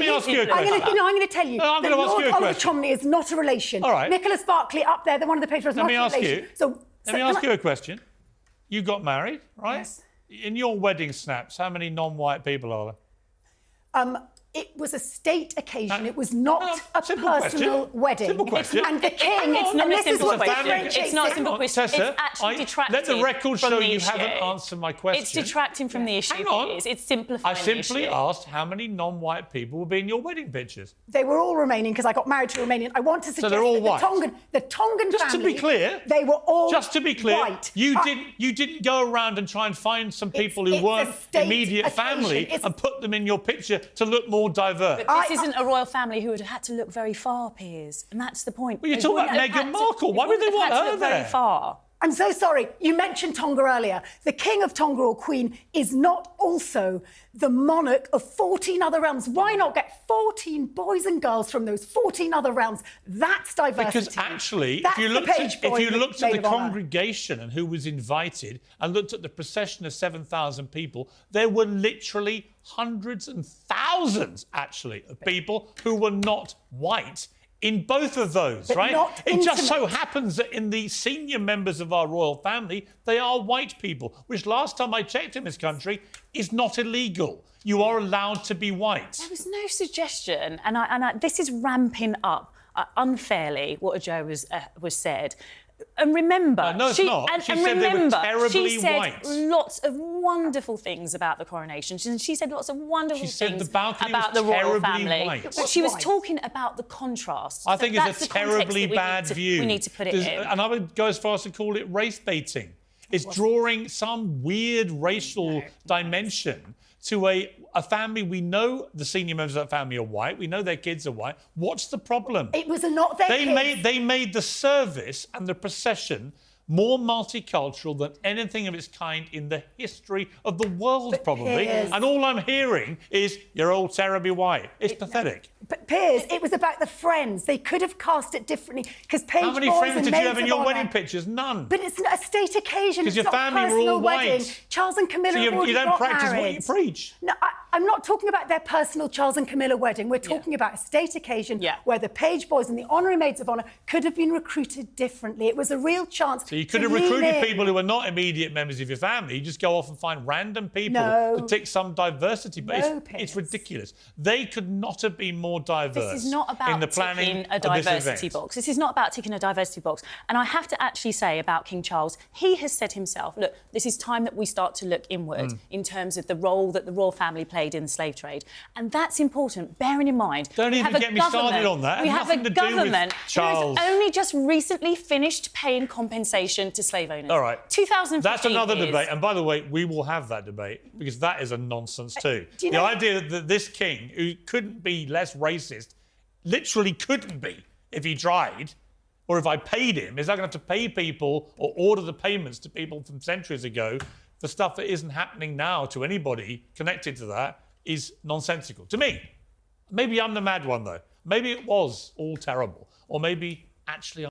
me ask you a I'm going question. to, no, I'm going to tell you. No, I'm gonna ask Lord you a Oliver question. Cholmondeley is not a relation. All right. Nicholas Barclay up there, the one of the Let not me a ask relation. you. So, Let so me ask I- you a question. You got married, right? Yes. In your wedding snaps, how many non-white people are there? Um, it was a state occasion. Uh, it was not no, a personal question. wedding. Simple question. And the king, It's not and a this is simple what question. differentiates It's not a simple question. Tessa, it's actually I- detracting Let the record from show the you issue. haven't answered my question. It's detracting from the issue. Hang on. Piers. It's simplifying I simply the issue. asked how many non-white people will be in your wedding pictures. They were all Romanian because I got married to a Romanian. I want to suggest they're all that the? Tongan, the Tongan Just to family, be clear, they were all Just to be clear, white. you Uh, didn't you didn't go around and try and find some people who it's weren't immediate occasion. family It's- and put them in your picture to look more diverse. But this I- isn't a royal family who would have had to look very far, Piers, and that's the point. Well, you're They talking about have Meghan had to- Markle. Why would they want had to her look very far. I'm so sorry. You mentioned Tonga earlier. The King of Tonga or Queen is not also the monarch of 14 other realms. Why not get 14 boys and girls from those 14 other realms? That's diversity. Because actually, That's if you looked at, if you looked at the of honour. congregation and who was invited and looked at the procession of 7,000 people, there were literally hundreds and thousands, actually, of people who were not white in both of those, But right? it just so happens that in the senior members of our royal family, they are white people, which last time I checked in this country is not illegal. You are allowed to be white. There was no suggestion, and I, and I, this is ramping up uh, unfairly what Joe was uh, was said. And remember, Uh, no, it's she, not. And, She and said they were remember, terribly she said white. lots of wonderful things about the coronation. She, she said lots of wonderful She said things the about was the royal family. white. But she was White. talking about the contrast. I So think that's it's a terribly that we bad to, view. We need to put it There's- in. And I would go as far as to call it race baiting. It's drawing some weird racial dimension to a, a family. We know the senior members of that family are white. We know their kids are white. What's the problem? it was a not their they kids. made they made the service and the procession more multicultural than anything of its kind in the history of the world, probably. Piers- And all I'm hearing is you're all terribly white. It's pathetic. But Piers, it was about the friends. They could have cast it differently because page How many boys friends did you have in your wedding pictures? None. But it's a state occasion. 'Cause it's your family were all wedding. white. Charles and Camilla so you, you don't practice married. what you preach. No, I, I'm not talking about their personal Charles and Camilla wedding. We're talking about a state occasion Yeah. where the page boys and the honorary maids of honour could have been recruited differently. It was a real chance. So you could have recruited in. people who were not immediate members of your family. You just go off and find random people No. to tick some diversity. But No, it's, it's ridiculous. They could not have been more diverse This is not about in the planning a this diversity box. This is not about ticking a diversity box. And I have to actually say about King Charles, he has said himself, look, this is time that we start to look inward Mm. in terms of the role that the royal family played in the slave trade. And that's important, bearing in mind. Don't even get me started on that. We have a government who has only just recently finished paying compensation to slave owners. All right. 2015 That's another is- debate. And by the way, we will have that debate because that is a nonsense too. do you the know- idea that this king, who couldn't be less racist, literally couldn't be if he tried, or if I paid him, is I going to have to pay people or order the payments to people from centuries ago for stuff that isn't happening now to anybody connected to that is nonsensical to me. Maybe I'm the mad one though. Maybe it was all terrible, or maybe actually.